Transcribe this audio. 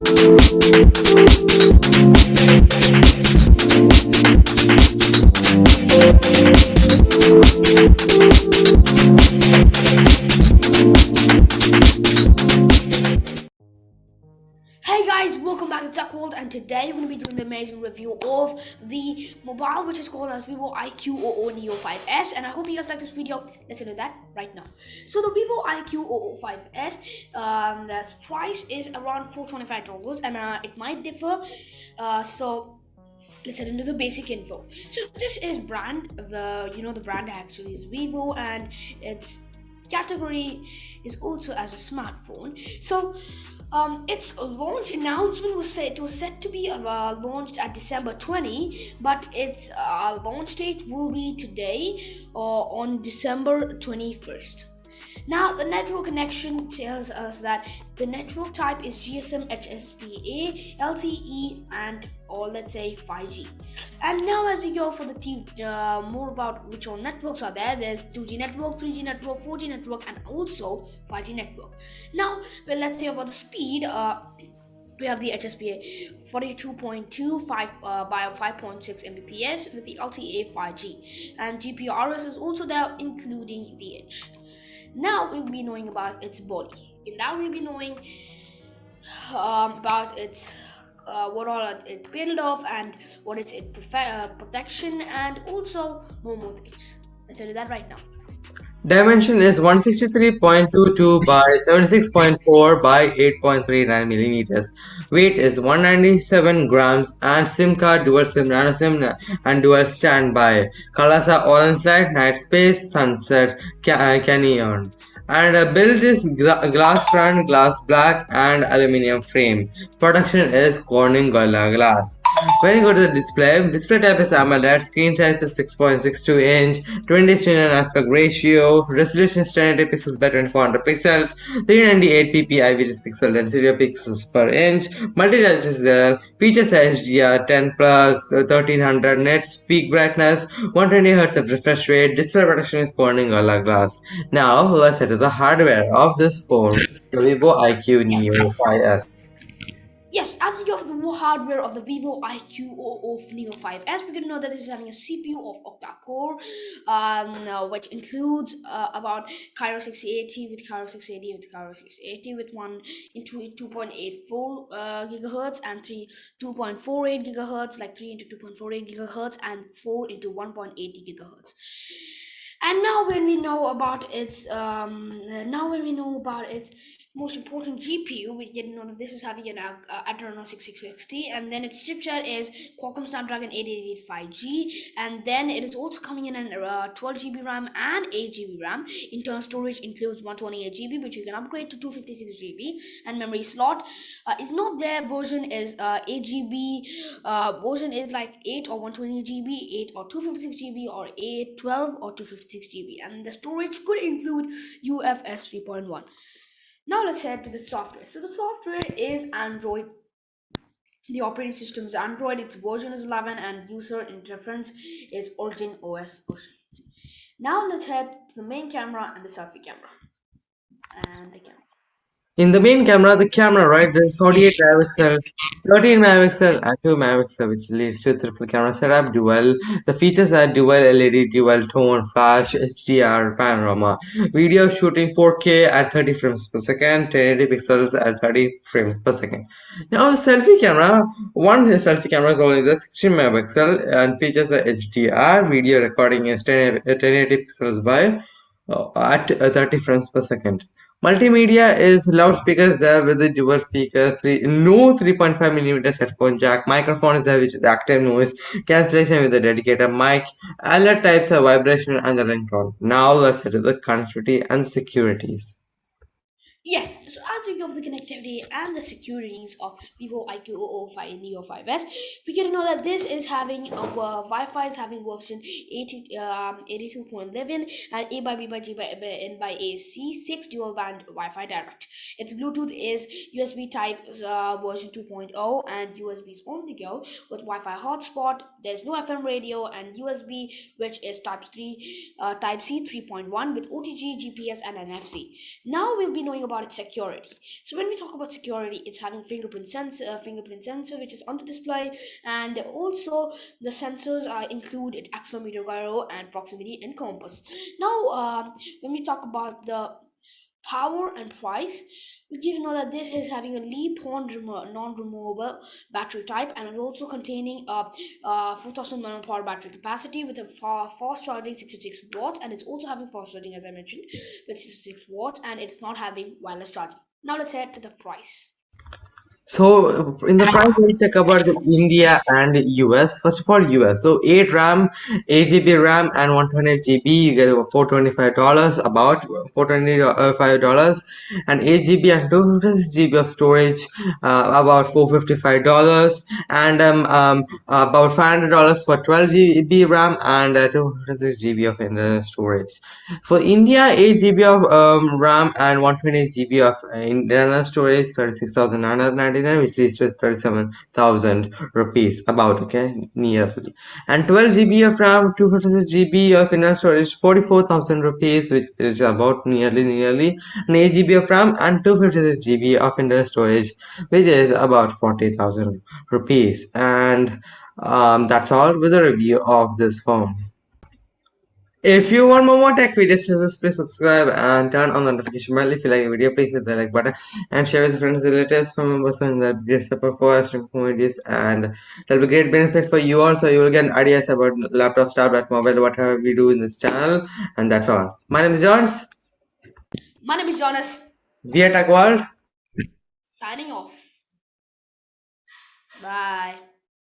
Hey guys, welcome back to Tech World and today we're going to be doing the amazing review of the mobile which is called as Vivo iQOO Neo 5S and I hope you guys like this video. Let's do that right now. So the Vivo iQOO 5S, um, the price is around $425 and uh, it might differ. Uh, so let's head into the basic info. So this is brand, you know the brand actually is Vivo and its category is also as a smartphone. So um, its launch announcement was it was set to be uh, launched at December 20, but its uh, launch date will be today uh, on December 21st. Now, the network connection tells us that the network type is GSM, HSPA, LTE, and or let's say 5G. And now, as we go for the t- uh, more about which all networks are there, there's 2G network, 3G network, 4G network, and also 5G network. Now, well, let's say about the speed. Uh, we have the HSPA 42.25 uh, by 5.6 Mbps with the LTE 5G, and GPRS is also there, including the edge. Now we'll be knowing about its body. And now we'll be knowing um, about its uh, what all it built of and what is its uh, protection and also more more things. Let's do that right now. Dimension is 163.22 by 76.4 by 8.39 millimeters. Weight is 197 grams and SIM card, dual SIM, nano SIM and dual standby. Colors are orange light, night space, sunset, ca canyon and uh, build is glass front, glass black and aluminium frame. Production is Corning Gorilla Glass. When you go to the display, display type is AMOLED, screen size is 6.62 inch, 20 to aspect ratio, resolution is 1080 pixels by 2400 pixels, 398 ppi which is pixel density of pixels per inch, multi-touch is there, features HDR 10 plus, 1300 nits, peak brightness, 120 Hz of refresh rate, display protection is Corning Gorilla Glass. Now let's head to the hardware of this phone, the Vivo IQ Neo 5S. Yes, as you have the hardware of the Vivo iQOO Neo 5S, we're going to know that it is having a CPU of octa-core, um, uh, which includes uh, about Kryo 680 with Kryo 680 with Kryo 680 with one into 2.84 uh, gigahertz and three 2.48 gigahertz, like three into 2.48 gigahertz and four into 1.80 gigahertz. And now when we know about its um, now when we know about its most important GPU, we get know this is having an uh, Adreno 6660, and then its chipset is Qualcomm Snapdragon 888 5G, and then it is also coming in an uh, 12 GB RAM and 8 GB RAM. Internal storage includes 128 GB, which you can upgrade to 256 GB, and memory slot uh, is not there. Version is uh, 8 GB. Uh, version is like 8 or 128 GB, 8 or 256 GB, or 8, 12 or 256 GB, and the storage could include UFS 3.1. Now let's head to the software. So the software is Android. The operating system is Android. Its version is 11 and user interface is Origin OS. Now let's head to the main camera and the selfie camera. And the camera. In the main camera, the camera, right, there's 48 megapixels, 13 megapixel and 2 megapixel, which leads to triple camera setup, dual. The features are dual LED, dual tone, flash, HDR, panorama. Video shooting 4K at 30 frames per second, 1080 pixels at 30 frames per second. Now the selfie camera, one selfie camera is only the 16 megapixel and features a HDR. Video recording is 10, 1080 pixels by uh, at 30 frames per second. Multimedia is loudspeakers there with the dual speakers, three, no 3.5 millimeters headphone jack, microphone is there which is active noise, cancellation with a dedicated mic, alert types of vibration and the ringtone. Now let's head to the connectivity and securities. Yes, so as we go the connectivity and the securities of Vivo iQOO Neo 5S, we get to know that this is having uh, Wi-Fi is having version 80, um, 82.11 and A by B by G by N by AC 6 dual band Wi-Fi direct. Its Bluetooth is USB Type uh, version 2.0 and USB is on the go with Wi-Fi hotspot. There's no FM radio and USB which is Type 3 uh, Type C 3.1 with OTG, GPS and NFC. Now we'll be knowing about about its security. So when we talk about security, it's having fingerprint sensor, uh, fingerprint sensor, which is on the display, and also the sensors are included accelerometer, gyro, and proximity and compass. Now, uh, when we talk about the power and price we need to know that this is having a LiPo non-removable battery type and is also containing a, a 4000 mAh battery capacity with a fast charging 66 watts and it's also having fast charging as I mentioned with 66 watts and it's not having wireless charging. Now let's head to the price. So in the price, let's talk about India and US. First of all, US. So 8 RAM, 8 GB RAM, and 128 GB. You get $425 about $425 and 8 GB and 256 GB of storage, uh, about $455 and um, um about $500 for 12 GB RAM and uh, 256 GB of internal storage. For India, 8 GB of um, RAM and 128 GB of internal storage, 36,990 which is reaches 37,000 rupees about okay nearly and 12 GB of RAM 256 GB of internal storage 44,000 rupees which is about nearly nearly and 8 GB of RAM and 256 GB of internal storage which is about 40,000 rupees. And um, that's all with a review of this phone if you want more, more tech videos, please subscribe and turn on the notification bell. If you like the video, please hit the like button and share with your friends, and relatives, family members, and that great support for us videos. And there'll be great benefit for you also. You will get ideas about laptop, tablet, mobile, whatever we do in this channel. And that's all. My name is Jones. My name is Jonas. We are Tech World. Signing off. Bye.